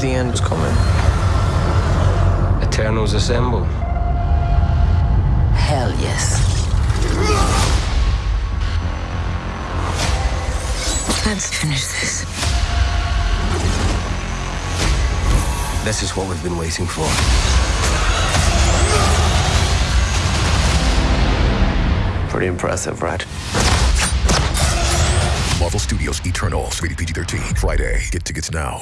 The end was coming. Eternals assemble. Hell yes. Let's finish this. This is what we've been waiting for. Pretty impressive, right? Marvel Studios Eternals, rated PG 13. Friday. Get tickets now.